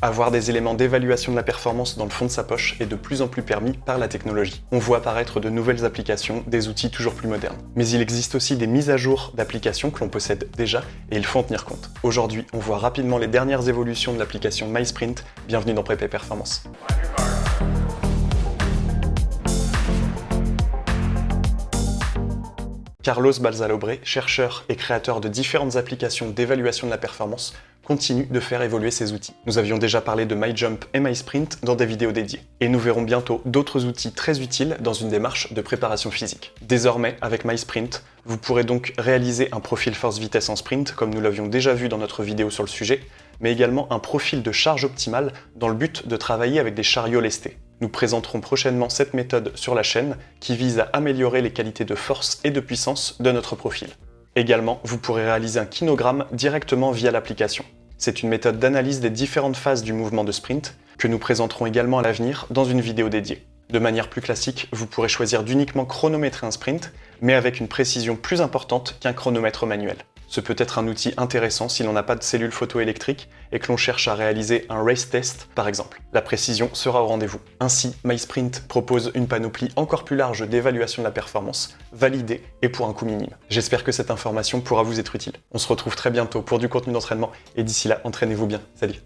Avoir des éléments d'évaluation de la performance dans le fond de sa poche est de plus en plus permis par la technologie. On voit apparaître de nouvelles applications, des outils toujours plus modernes. Mais il existe aussi des mises à jour d'applications que l'on possède déjà et il faut en tenir compte. Aujourd'hui, on voit rapidement les dernières évolutions de l'application MySprint. Bienvenue dans Prépé Performance. Carlos Balzalobre, chercheur et créateur de différentes applications d'évaluation de la performance, continue de faire évoluer ses outils. Nous avions déjà parlé de MyJump et MySprint dans des vidéos dédiées. Et nous verrons bientôt d'autres outils très utiles dans une démarche de préparation physique. Désormais, avec MySprint, vous pourrez donc réaliser un profil force-vitesse en sprint, comme nous l'avions déjà vu dans notre vidéo sur le sujet, mais également un profil de charge optimale dans le but de travailler avec des chariots lestés. Nous présenterons prochainement cette méthode sur la chaîne qui vise à améliorer les qualités de force et de puissance de notre profil. Également, vous pourrez réaliser un kinogramme directement via l'application. C'est une méthode d'analyse des différentes phases du mouvement de sprint que nous présenterons également à l'avenir dans une vidéo dédiée. De manière plus classique, vous pourrez choisir d'uniquement chronométrer un sprint, mais avec une précision plus importante qu'un chronomètre manuel. Ce peut être un outil intéressant si l'on n'a pas de cellule photoélectrique et que l'on cherche à réaliser un race test par exemple. La précision sera au rendez-vous. Ainsi, MySprint propose une panoplie encore plus large d'évaluation de la performance, validée et pour un coût minime. J'espère que cette information pourra vous être utile. On se retrouve très bientôt pour du contenu d'entraînement et d'ici là, entraînez-vous bien. Salut